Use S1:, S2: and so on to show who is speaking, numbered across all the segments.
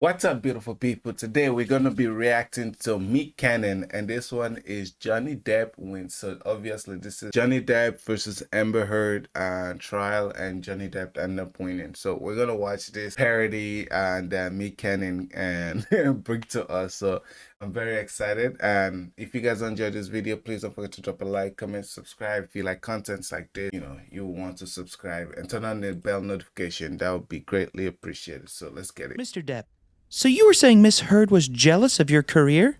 S1: What's up, beautiful people? Today we're gonna be reacting to Meek Cannon, and this one is Johnny Depp wins. So obviously, this is Johnny Depp versus Amber Heard uh, trial, and Johnny Depp ended up winning. So we're gonna watch this parody and uh, Meek Cannon and bring to us. So I'm very excited. And if you guys enjoyed this video, please don't forget to drop a like, comment, subscribe. If you like contents like this, you know you want to subscribe and turn on the bell notification. That would be greatly appreciated. So let's get it,
S2: Mr. Depp. So you were saying Miss Heard was jealous of your career?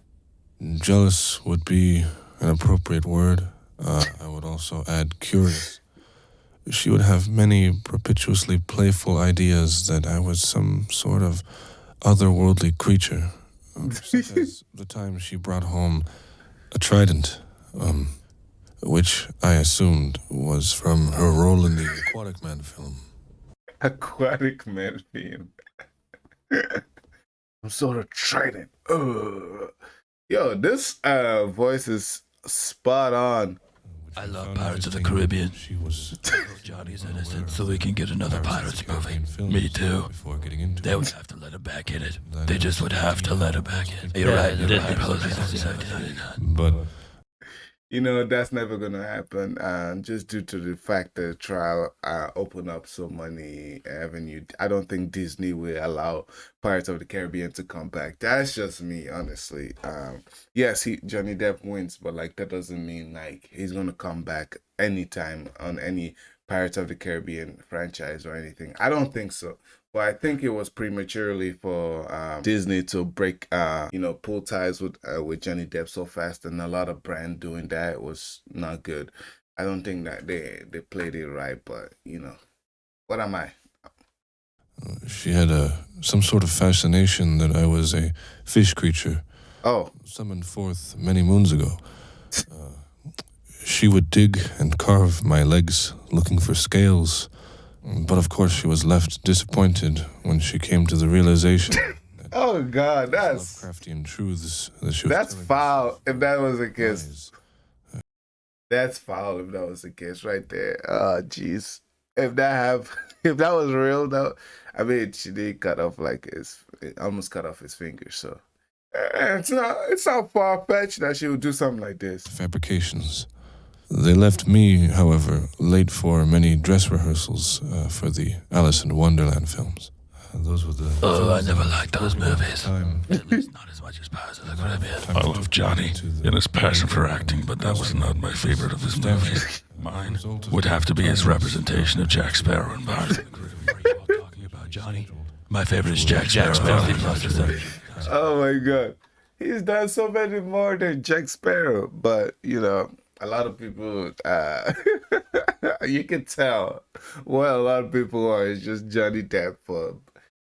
S3: Jealous would be an appropriate word. Uh, I would also add curious. She would have many propitiously playful ideas that I was some sort of otherworldly creature. Um, such as the time she brought home a trident, um, which I assumed was from her role in the Aquatic Man film.
S1: Aquatic Man film. I'm sort of trident. Ugh. Yo, this uh voice is spot on.
S4: I love Pirates of the Caribbean.
S3: She was
S4: Johnny's innocent, so we can get another Pirates movie. Me too.
S3: Before getting into
S4: They would have to let her back in it. They just would have to let her back in. You're right. You're right. Apologies.
S3: but
S1: You know that's never gonna happen, and just due to the fact that trial uh, opened up so many avenue. I don't think Disney will allow Pirates of the Caribbean to come back. That's just me, honestly. Um, yes, he Johnny Depp wins, but like that doesn't mean like he's gonna come back anytime on any Pirates of the Caribbean franchise or anything. I don't think so. But I think it was prematurely for um, Disney to break, uh, you know, pull ties with uh, with Johnny Depp so fast, and a lot of brand doing that was not good. I don't think that they they played it right, but you know, what am I?
S3: she had a some sort of fascination that I was a fish creature
S1: Oh,
S3: summoned forth many moons ago. Uh, she would dig and carve my legs looking for scales, but of course she was left disappointed when she came to the realization
S1: oh God, that's
S3: Lovecraftian truths that she was
S1: that's foul. If that was a case,
S3: lies.
S1: that's foul. If that was a case, right there. Oh, jeez. If that have, if that was real, though, I mean, she did cut off like his, almost cut off his fingers. So eh, it's not, it's not far fetched that she would do something like this.
S3: fabrications. They left me, however, late for many dress rehearsals uh, for the Alice in Wonderland films. Uh, those were the.
S4: Oh, I never liked those movies.
S3: Time,
S4: At least not as much as Pirates of the Caribbean.
S5: I
S3: to
S5: love Johnny
S3: to
S5: and his passion for acting, but that was not my favorite of his movies. Mine would have to be his representation of Jack Sparrow in Pirates of the Caribbean.
S4: Are you all talking about, Johnny? My favorite is Jack Sparrow.
S1: Oh my god. He's done so many more than Jack Sparrow. But you know, a lot of people uh you can tell what a lot of people are is just Johnny Depp for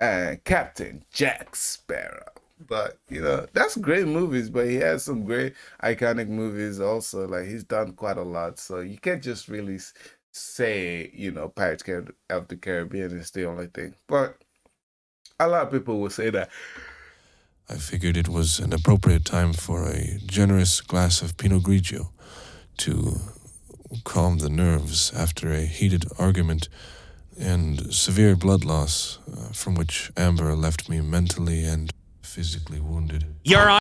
S1: uh, Captain Jack Sparrow. But you know, that's great movies, but he has some great iconic movies also. Like he's done quite a lot. So you can't just really say, you know, Pirates of the Caribbean is the only thing. But a lot of people will say that.
S3: I figured it was an appropriate time for a generous glass of Pinot Grigio to calm the nerves after a heated argument and severe blood loss, uh, from which Amber left me mentally and physically wounded.
S2: Your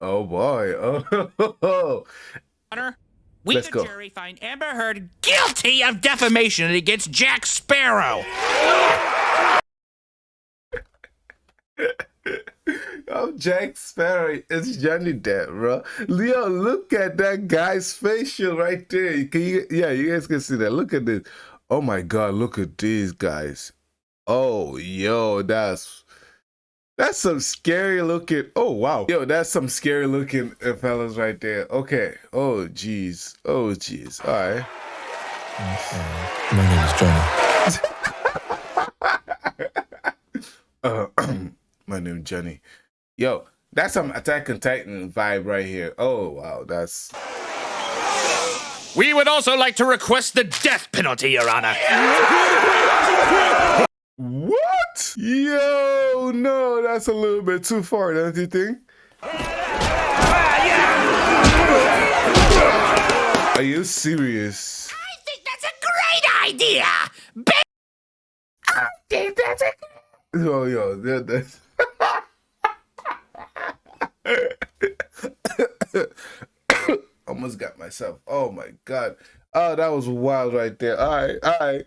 S1: Oh boy. Oh,
S2: Honor, we
S1: Let's
S2: the
S1: go.
S2: jury find Amber Heard guilty of defamation against Jack Sparrow.
S1: Oh Jack Sparrow. It's Johnny Depp, bro. Leo, look at that guy's facial right there. Can you yeah, you guys can see that. Look at this. Oh my god, look at these guys. Oh yo, that's that's some scary looking. Oh wow. Yo, that's some scary looking uh, fellas right there. Okay. Oh jeez. Oh jeez. All right.
S3: My name is Johnny.
S1: Uh, my name is Johnny. Yo, that's some Attack on Titan vibe right here. Oh wow, that's
S2: We would also like to request the death penalty, Your Honor.
S1: what? Yo, no, that's a little bit too far, don't you think? Are you serious?
S2: I think that's a great idea.
S1: Oh yo, that, that's Almost got myself. Oh my god. Oh, that was wild right there. All right, all right.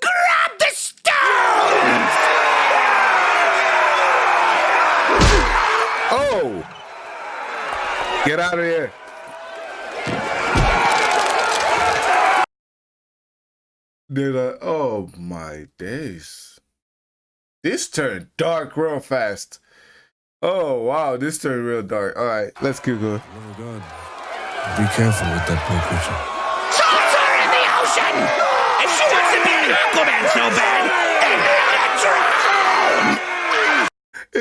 S2: Grab the stone!
S1: Oh! Get out of here. Did I? Uh, oh my days. This turned dark real fast. Oh wow, this turned real dark. All right, let's keep going.
S3: Oh God. Be careful with that poor creature.
S2: Toss her in the ocean! If she wants to be an Aquaman so bad, then let her drown!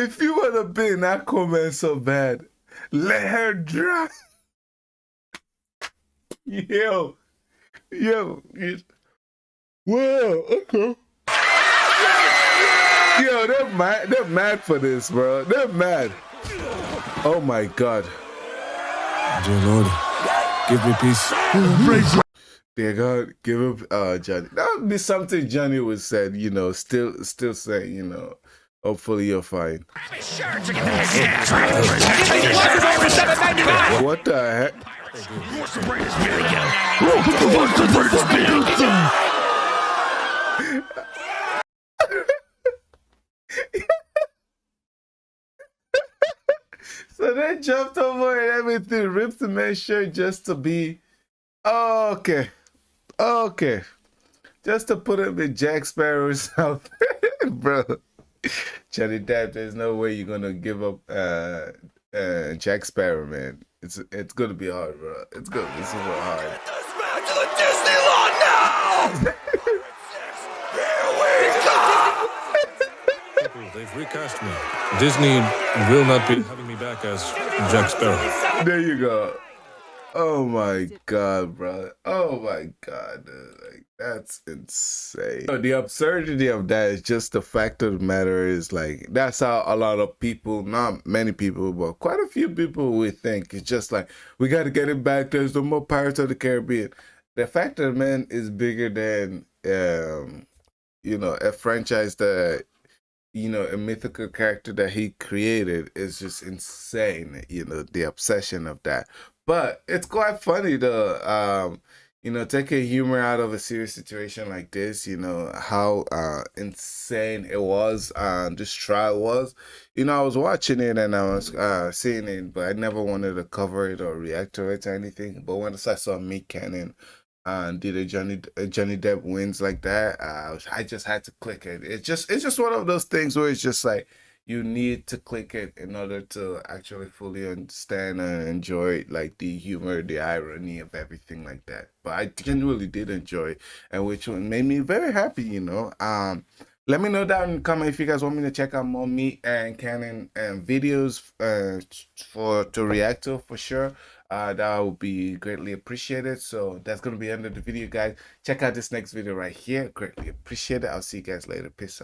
S1: If you wanna be an Aquaman so bad, let her drown. Yo, yo, you- whoa, okay. Yo, they're mad. They're mad for this, bro. They're mad. Oh my god.
S3: Dear Lord, give me peace.
S1: Dear God, give up, uh, Johnny. That would be something Johnny would said. You know, still, still say, you know. Hopefully you're fine.
S2: Be sure to get the head Give me your shirt for seven ninety nine.
S1: What the heck?
S2: What's the greatest beer?
S5: What's the greatest beer?
S1: So they jumped over and everything, ripped the man's shirt just to be okay. Okay. Just to put him in Jack Sparrow's outfit. Bro. Johnny Depp, there's no way you're gonna give up uh uh Jack Sparrow, man. It's it's gonna be hard, bro. It's gonna be super hard.
S2: Back to the Disneyland now!
S3: People, they've recast me. Disney will not be having me back as Jack Sparrow.
S1: There you go. Oh my god, bro. Oh my god, dude. Like that's insane. The absurdity of that is just the fact of the matter is like that's how a lot of people, not many people, but quite a few people we think. It's just like we gotta get it back. There's no more Pirates of the Caribbean. The fact of the man is bigger than um, you know, a franchise that you know, a mythical character that he created is just insane. You know, the obsession of that. But it's quite funny to, Um, you know, taking humor out of a serious situation like this, you know, how uh insane it was, uh, this trial was. You know, I was watching it and I was uh seeing it, but I never wanted to cover it or react to it or anything. But once I saw Meek Cannon and did a Johnny a Johnny Depp wins like that, I I just had to click it. It's just it's just one of those things where it's just like you need to click it in order to actually fully understand and enjoy like the humor, the irony of everything like that. But I genuinely did enjoy it, and which made me very happy, you know. Um let me know down in the comment if you guys want me to check out more me and Canon and videos uh, for to react to for sure. Uh, that would be greatly appreciated. So that's gonna be the end of the video, guys. Check out this next video right here. Greatly appreciate it. I'll see you guys later. Peace out.